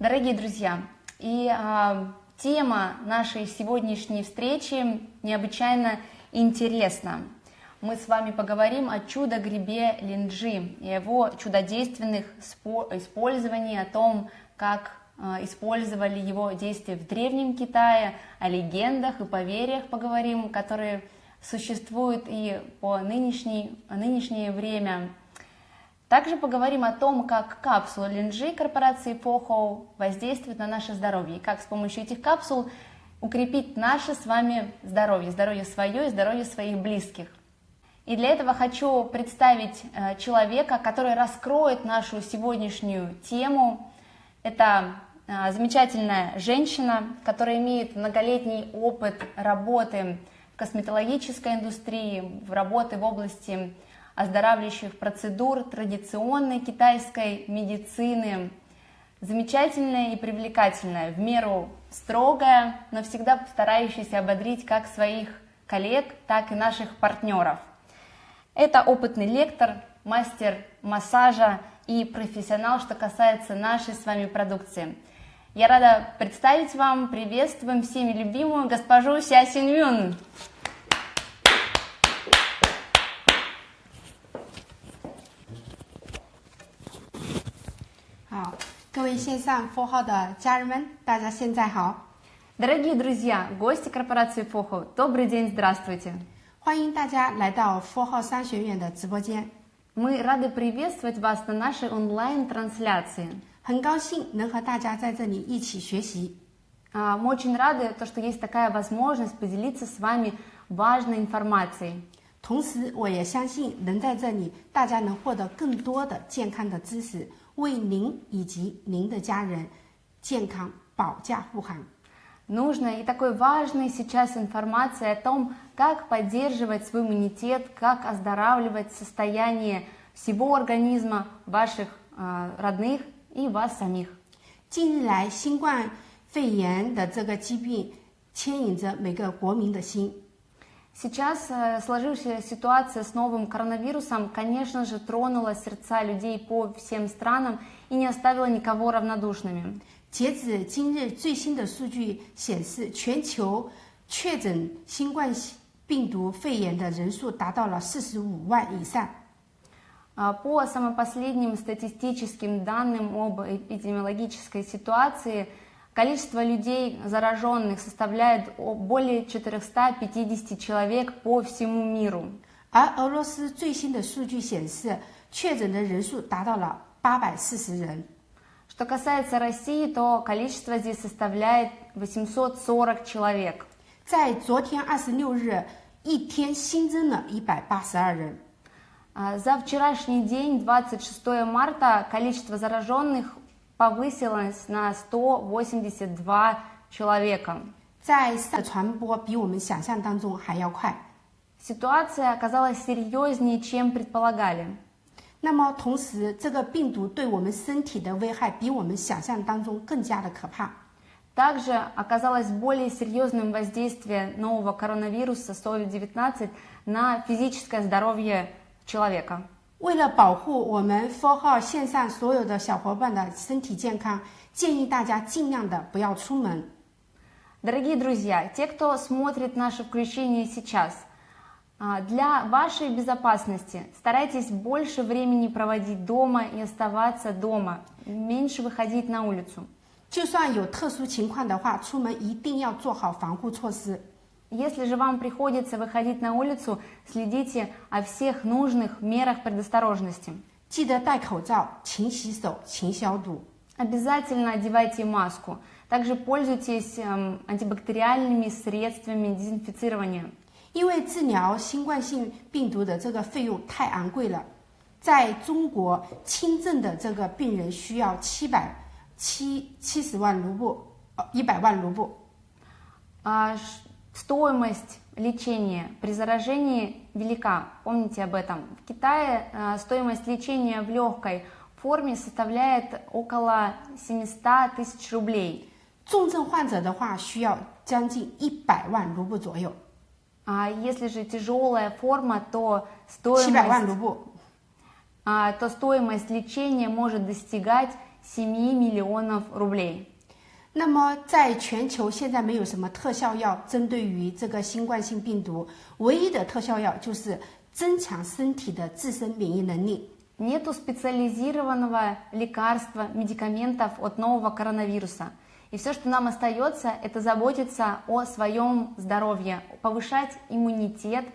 Дорогие друзья, и а, тема нашей сегодняшней встречи необычайно интересна. Мы с вами поговорим о чудо-грибе линджи и его чудодейственных использовании, о том, как а, использовали его действия в Древнем Китае, о легендах и поверьях поговорим, которые существуют и по нынешней, нынешнее время. Также поговорим о том, как капсула линджи корпорации Poho воздействует на наше здоровье, и как с помощью этих капсул укрепить наше с вами здоровье, здоровье свое и здоровье своих близких. И для этого хочу представить э, человека, который раскроет нашу сегодняшнюю тему. Это э, замечательная женщина, которая имеет многолетний опыт работы в косметологической индустрии, в работы в области оздоравливающих процедур традиционной китайской медицины. Замечательная и привлекательная, в меру строгая, но всегда старающаяся ободрить как своих коллег, так и наших партнеров. Это опытный лектор, мастер массажа и профессионал, что касается нашей с вами продукции. Я рада представить вам, приветствуем всеми любимую госпожу Ся Синьюн. 好，各 位线上 f o 号的家人们，大家现在好。Дорогие друзья, гости корпорации FOHO, добрый день, здравствуйте. 欢迎大家来到 f o 号商学院的直播间。Мы рады приветствовать вас на нашей онлайн-трансляции. 很高兴能和大家在这里一起学习。Мы очень рады, то, что есть такая возможность поделиться с вами важной информацией. 同时，我也相信能在这里，大家能获得更多的健康的知识。 为您以及您的家人健康保驾护航。Нужна и такой важной сейчас информация о том, как поддерживать свой иммунитет, как оздоравливать состояние всего организма ваших э, родных и вас самих. 近日来，新冠肺炎的这个疾病牵引着每个国民的心。 Сейчас э, сложившаяся ситуация с новым коронавирусом, конечно же, тронула сердца людей по всем странам и не оставила никого равнодушными. 截止今日最新的数据显示，全球确诊新冠病毒肺炎的人数达到了四十五万以上。По самым последним статистическим данным об эпидемиологической ситуации – Количество людей, зараженных, составляет более 450 человек по всему миру. 而俄罗斯最新的数据显示，确诊的人数达到了840人。Что касается России, то количество здесь составляет 840 человек. 在昨天26日，一天新增了182人。За вчерашний день, 26 марта, количество зараженных повысилась на 182 человека. 在传播比我们想象当中还要快。Ситуация оказалась серьезнее, чем предполагали. 那么同时，这个病毒对我们身体的危害比我们想象当中更加的可怕。Также оказалось более серьезным воздействие нового коронавируса COVID-19 на физическое здоровье человека. 为了保护我们 Four 号线上所有的小伙伴的身体健康，建议大家尽量的不要出门。Дорогие друзья, те, кто смотрит наше включение сейчас, для вашей безопасности старайтесь больше времени проводить дома и оставаться дома, меньше выходить на улицу. 就算有特殊情况的话，出门一定要做好防护措施。 если же вам приходится выходить на улицу, следите о всех нужных мерах предосторожности. 记得戴口罩，勤洗手，勤消毒。Обязательно одевайте маску. Также пользуйтесь антибактериальными средствами дезинфицирования. 因为治疗新冠性病毒的这个费用太昂贵了，在中国轻症的这个病人需要七百七七十万卢布，呃，一百万卢布。啊。 Стоимость лечения при заражении велика, помните об этом. В Китае э, стоимость лечения в легкой форме составляет около 700 тысяч рублей. 重症患者的话，需要将近一百万卢布左右。А если же тяжелая форма, то стоимость, 万卢布. а, то стоимость лечения может достигать 7 миллионов рублей. 那么，在全球现在没有什么特效药针对于这个新冠性病毒，唯一的特效药就是增强身体的自身免疫能力。 Нету специализированного лекарства, медикаментов от нового коронавируса. И все, что нам остается, это заботиться о своем здоровье, повышать иммунитет,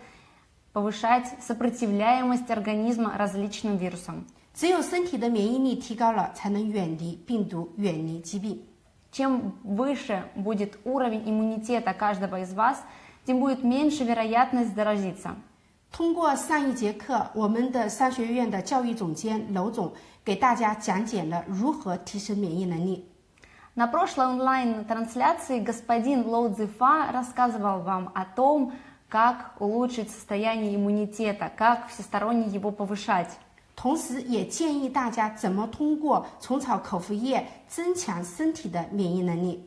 повышать сопротивляемость организма различным вирусам. 只有身体的免疫力提高了，才能远离病毒，远离疾病。 Чем выше будет уровень иммунитета каждого из вас, тем будет меньше вероятность заразиться. 通过上一节课，我们的商学院的教育总监娄总给大家讲解了如何提升免疫能力。 На прошлой онлайн-трансляции господин Лоу Цзифа рассказывал вам о том, как улучшить состояние иммунитета, как всесторонне его повышать. 同时，也建议大家怎么通过虫草口服液增强身体的免疫能力。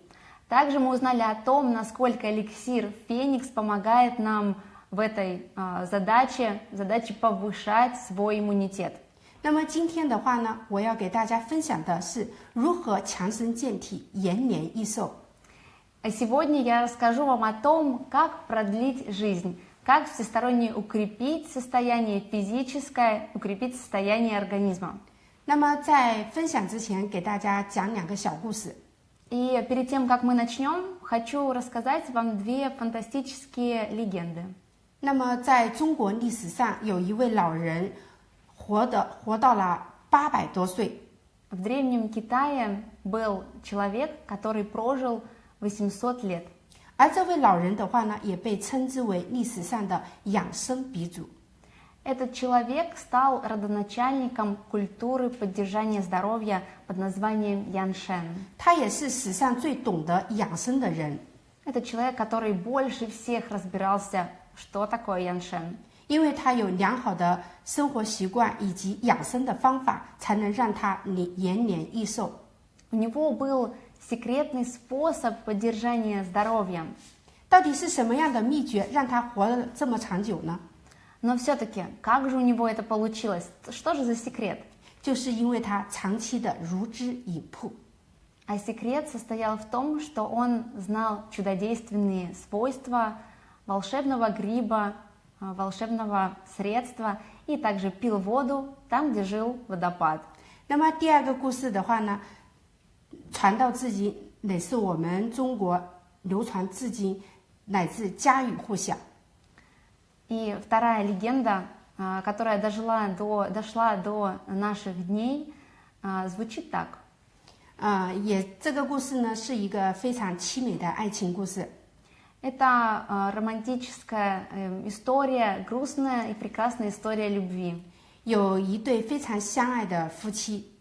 Также мы узнали о том, насколько эликсир Феникс помогает нам в этой а, задаче, задаче повышать свой иммунитет. 那么今天的话呢，我要给大家分享的是如何强身健体、延年益寿。 А сегодня я расскажу вам о том, как продлить жизнь, как всесторонне укрепить состояние физическое, укрепить состояние организма. 那么在分享之前，给大家讲两个小故事。 И перед тем, как мы начнем, хочу рассказать вам две фантастические легенды. 那么在中国历史上，有一位老人活的活到了八百多岁， В Древнем Китае был человек, который прожил 800 лет. 而这位老人的话呢，也被称之为历史上的养生鼻祖。 Этот человек стал родоначальником культуры поддержания здоровья под названием Яншен. 他也是史上最懂得养生的人， Это человек, который больше всех разбирался, что такое Яншен. 因为他有良好的生活习惯以及养生的方法，才能让他延延年益寿。 У него был секретный способ поддержания здоровья. 到底是什么样的秘诀让他活了这么长久呢？ Но все-таки, как же у него это получилось? Что же за секрет? 就是因为他长期的如之以铺。 А секрет состоял в том, что он знал чудодейственные свойства волшебного гриба, а, волшебного средства и также пил воду там, где жил водопад. 那么第二个故事的话呢， 传到至今，也是我们中国流传至今，乃至家喻户晓。 И вторая легенда, а, которая дожила до, дошла до наших дней, а, звучит так. 啊、也这个故事呢是一个非常凄美的爱情故事。 Это а, романтическая э, история, грустная и прекрасная история любви. 有一对非常相爱的夫妻， А,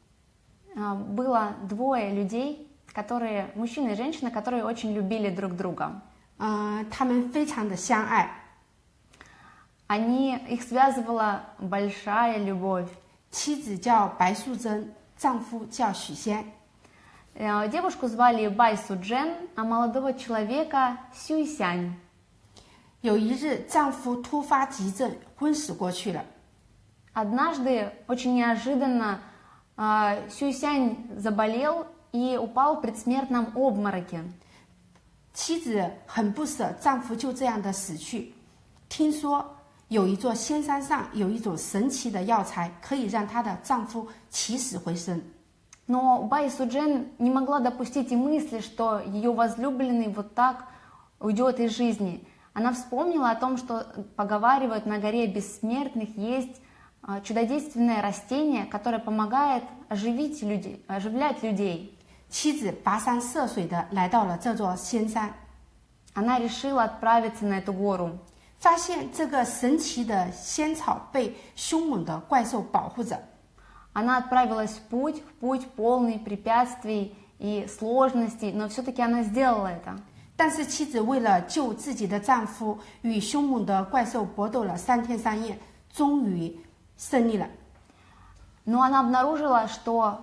Было двое людей, которые, мужчина и женщина, которые очень любили друг друга. 嗯、他们非常的相爱。 Они, их связывала большая любовь. 妻子叫白素贞，丈夫叫许仙。 Э, Девушку звали Бай Суджен, а молодого человека Сюйсянь. 有一日，丈夫突发急症，昏死过去了。 Однажды, очень неожиданно, а, Сюйсянь заболел и упал в предсмертном обмороке. 妻子很不舍丈夫就这样的死去。听说有一座仙山上有一种神奇的药材，可以让她的丈夫起死回生。 Но Бай Суджен не могла допустить и мысли, что ее возлюбленный вот так уйдет из жизни. Она вспомнила о том, что поговаривают на горе бессмертных есть а, чудодейственное растение, которое помогает оживить людей, оживлять людей. 妻子跋山涉水的来到了这座仙山， Она решила отправиться на эту гору. 发现这个神奇的仙草被凶猛的怪兽保护着。 Она отправилась в путь, в путь полный препятствий и сложностей, но все-таки она сделала это. 但是妻子为了救自己的丈夫，与凶猛的怪兽搏斗了三天三夜，终于 胜利了。 Но она обнаружила, что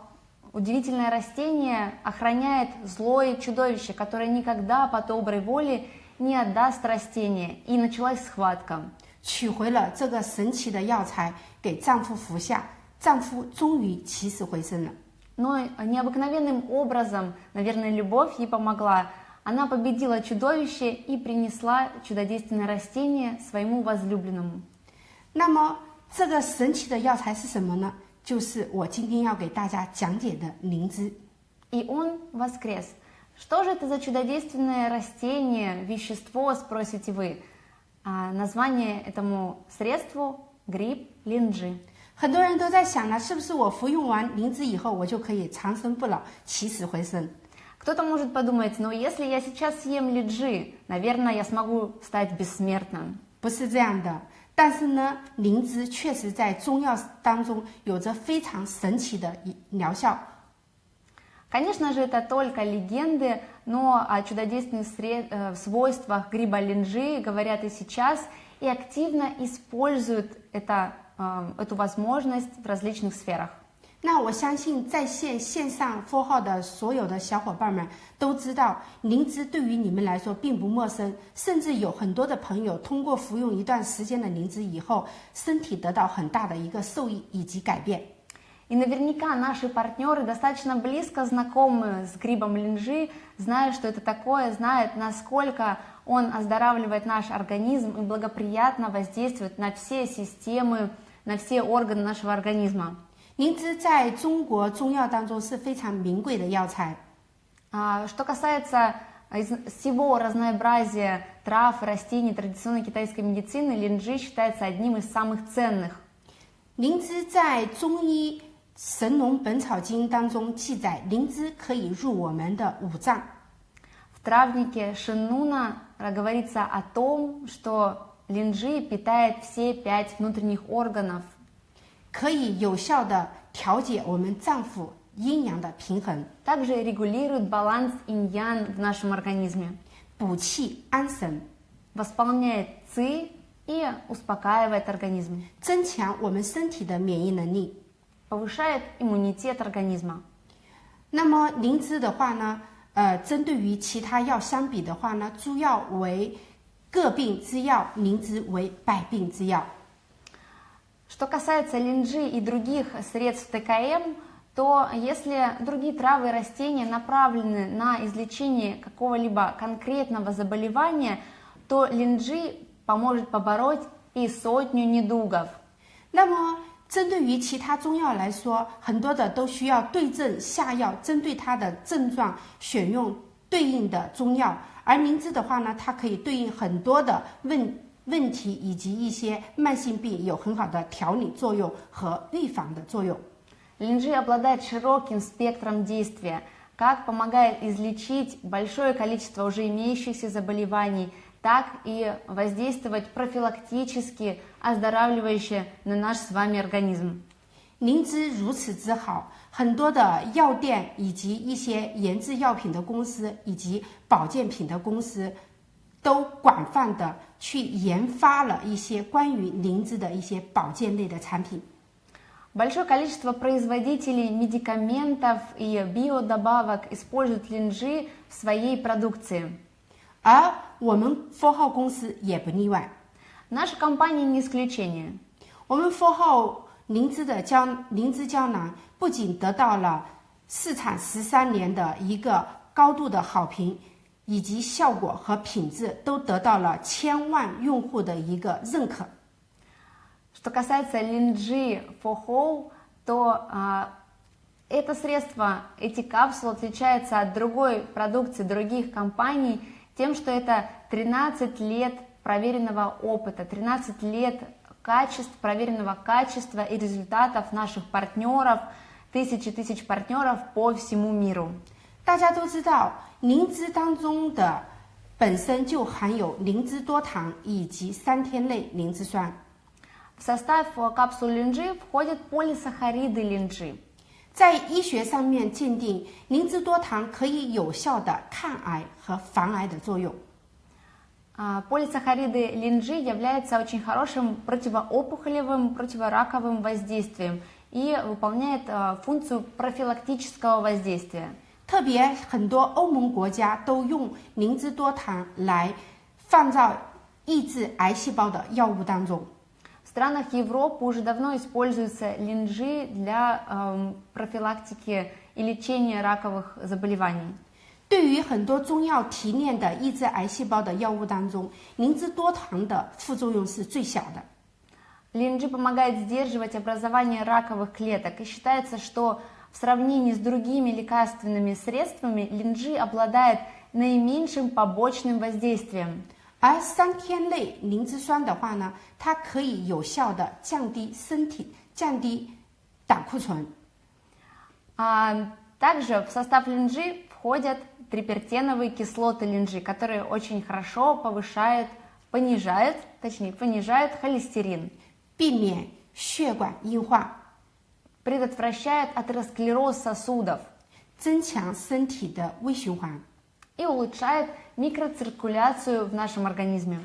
удивительное растение охраняет злое чудовище, которое никогда по доброй воле не отдаст растение. И началась схватка. 取回了这个神奇的药材给丈夫服下，丈夫终于起死回生了。 Но необыкновенным образом, наверное, любовь ей помогла. Она победила чудовище и принесла чудодейственное растение своему возлюбленному. 那么 这个神奇的药材是什么呢？就是我今天要给大家讲解的灵芝。 И он воскрес. Что же это за чудодейственное растение, вещество, спросите вы? А, название этому средству – гриб линджи. 很多人都在想呢，是不是我服用完灵芝以后，我就可以长生不老、起死回生？ Кто-то может подумать, ну если я сейчас съем лиджи, наверное, я смогу стать бессмертным. 不是这样的。 但是呢，灵芝确实在中药当中有着非常神奇的疗效。 Конечно же, это только легенды, но о чудодейственных сред- э, свойствах гриба линджи говорят и сейчас, и активно используют это, э, эту возможность в различных сферах. 那我相信在线线上 f 号的所有的小伙伴们都知道，灵芝对于你们来说并不陌生，甚至有很多的朋友通过服用一段时间的灵芝以后，身体得到很大的一个受益以及改变。 И наверняка наши партнеры достаточно близко знакомы с грибом линжи, знают, что это такое, знают, насколько он оздоравливает наш организм и благоприятно воздействует на все системы, на все органы нашего организма. 灵芝在中国中药当中是非常名贵的药材。 А, Что касается из- всего разнообразия трав, растений традиционной китайской медицины, линджи считается одним из самых ценных. 灵芝在中医《神农本草经》当中记载，灵芝可以入我们的五脏。 В травнике Шиннуна говорится о том, что линджи питает все пять внутренних органов, 可以有效的调节我们脏腑阴阳的平衡， также регулирует баланс инь-ян в нашем организме, 补气安神， восполняет ци и успокаивает организм, 增强我们身体的免疫能力。 повышает иммунитет организма. 那么灵芝的话呢，呃，针对于其他药相比的话呢，诸药为个病之药，灵芝为百病之药。 Что касается линджи и других средств ТКМ, то если другие травы и растения направлены на излечение какого-либо конкретного заболевания, то линджи поможет побороть и сотню недугов. 那么，针对于其他中药来说，很多的都需要对症下药，针对它的症状选用对应的中药。而灵芝的话呢，它可以对应很多的问 问题以及一些慢性病，有很好的调理作用和预防的作用。 Линджи обладает широким спектром действия, как помогает излечить большое количество уже имеющихся заболеваний, так и воздействовать профилактически, оздоравливающе на наш с вами организм. 灵芝如此之好，很多的药店以及一些研制药品的公司以及保健品的公司， 都广泛的去研发了一些关于灵芝的一些保健类的产品。 Большое количество производителей медикаментов и биодобавок используют линджи в своей продукции. 而我们 Four 号公司也不例外。 Наша компания не исключение. 我们 Four 号灵芝的胶灵芝胶囊不仅得到了市场十三年的一个高度的好评， 以及效果和品质都得到了千万用户的一个认可。 Что касается линджи фохоу, то а, это средство, эти капсулы отличаются от другой продукции других компаний тем, что это 13 лет проверенного опыта, 13 лет качеств, проверенного качества и результатов наших партнеров, тысячи тысяч партнеров по всему миру. 大家都知道，灵芝当中的本身就含有灵芝多糖以及三天类灵芝酸。 В состав э, капсул линджи входят полисахариды линджи. 在医学上面鉴定，灵芝多糖可以有效的抗癌和防癌的作用。 А, Полисахариды линджи являются очень хорошим противоопухолевым, противораковым воздействием и выполняет а, функцию профилактического воздействия. 特别很多欧盟国家都用灵芝多糖来放到抑制癌细胞的药物当中。 В странах Европы уже давно используется линджи для эм, профилактики и лечения раковых заболеваний. 对于很多中药提炼的抑制癌细胞的药物当中，灵芝多糖的副作用是最小的。 Линджи помогает сдерживать образование раковых клеток, и считается, что в сравнении с другими лекарственными средствами линджи обладает наименьшим побочным воздействием. 而三天类灵芝酸的话呢，它可以有效的降低身体、降低胆固醇。 А также в состав линджи входят трипертеновые кислоты линджи, которые очень хорошо повышают, понижают, точнее, понижают холестерин, 避免血管硬化， предотвращают атеросклероз сосудов 增强身体的微循环。 и улучшают микроциркуляцию в нашем организме.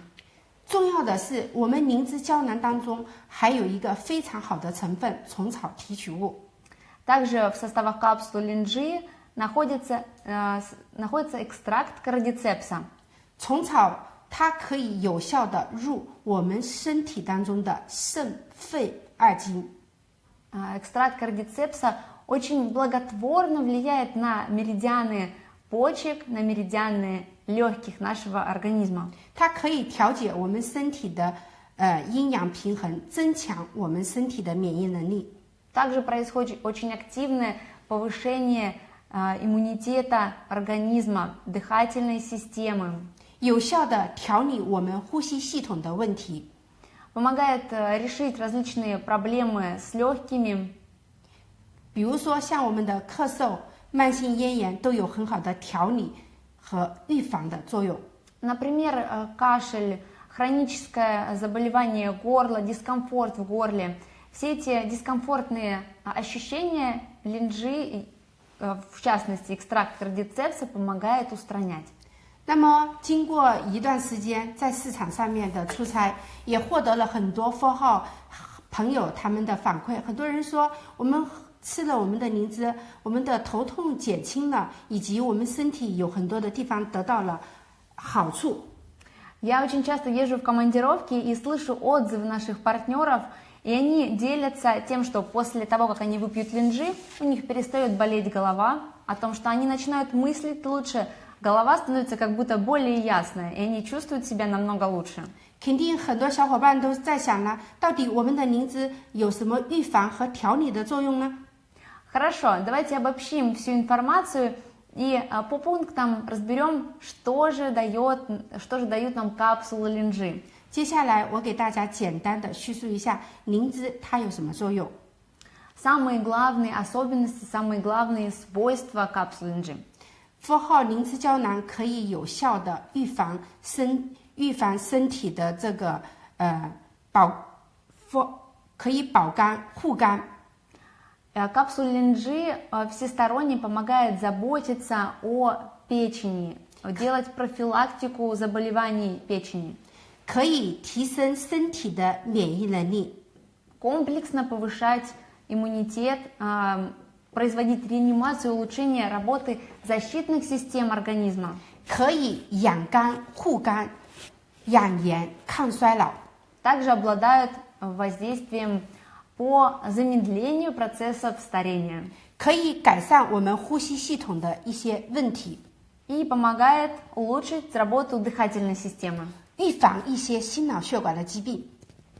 重要的是，我们灵芝胶囊当中还有一个非常好的成分——虫草提取物。 Также в составах капсулы линджи находится, э, с- находится экстракт кардицепса. 虫草它可以有效的入我们身体当中的肾、肺二经。 А, Экстракт кардицепса очень благотворно влияет на меридианы почек, на меридианы легких нашего организма. 它可以调节我们身体的呃阴阳平衡，增强我们身体的免疫能力。 Также происходит очень активное повышение а, иммунитета организма, дыхательной системы. 有效的调理我们呼吸系统的问题， Помогает э, решить различные проблемы с легкими, 比如说像我们的咳嗽、慢性咽炎都有很好的调理和预防的作用。 Например, э, кашель, хроническое заболевание горла, дискомфорт в горле. Все эти дискомфортные а, ощущения линджи, и, э, в частности экстракт кардицепса, помогает устранять. 那么，经过一段时间在市场上面的出差，也获得了很多 f 号朋友他们的反馈。很多人说，我们吃了我们的灵芝，我们的头痛减轻了，以及我们身体有很多的地方得到了好处。 Я очень часто езжу в командировки и слышу отзывы наших партнеров, и они делятся тем, что после того, как они выпьют линджи, у них перестает болеть голова, о том, что они начинают мыслить лучше, голова становится как будто более ясная, и они чувствуют себя намного лучше. 肯定很多小伙伴都在想了，到底我们的灵芝有什么预防和调理的作用呢？ Хорошо, давайте обобщим всю информацию и а, по пунктам разберем, что же, дает, что же дают нам капсулы линджи. 接下来我给大家简单的叙述一下灵芝它有什么作用。 Самые главные особенности, самые главные свойства капсулы линджи. f 号灵芝胶囊可以有效的预防身预防身体的这个呃保 f 可以保肝护肝， Э, Капсула линджи э, всесторонне помогает заботиться о печени, делать профилактику заболеваний печени, 可以提升身体的免疫能力， комплексно повышать иммунитет, э, производить реанимацию, улучшение работы защитных систем организма. 可以养肝护肝、养颜抗衰老， Также обладают э, воздействием по замедлению процессов старения 可以改善我们呼吸系统的一些问题， и помогает улучшить работу дыхательной системы 预防一些心脑血管的疾病，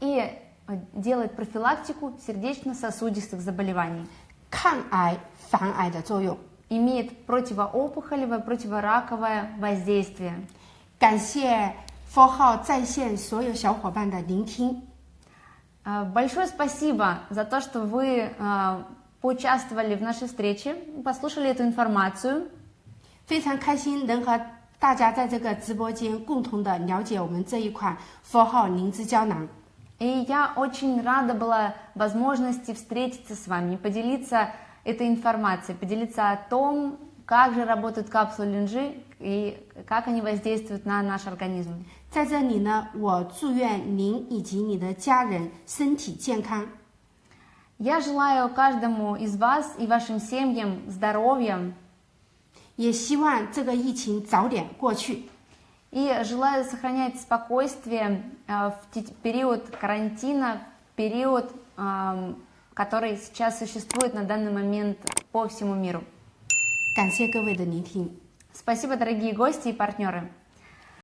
и э, делает профилактику сердечно-сосудистых заболеваний. 抗癌防癌的作用。 Имеет противоопухолевое, противораковое воздействие. 感谢 f 号在线所有小伙伴的聆听。 Э, Большое спасибо за то, что вы э, поучаствовали в нашей встрече, послушали эту информацию. 非常开心能和大家在这个直播间共同的了解我们这一款 f 号灵芝胶囊。 И я очень рада была возможности встретиться с вами, поделиться этой информацией, поделиться о том, как же работают капсулы линжи и как они воздействуют на наш организм. 在这里呢，我祝愿您以及你的家人身体健康， Я желаю каждому из вас и вашим семьям здоровья 也希望这个疫情早点过去。 и желаю сохранять спокойствие э, в период карантина, в период, эм, который сейчас существует на данный момент по всему миру. Спасибо, дорогие гости и партнеры.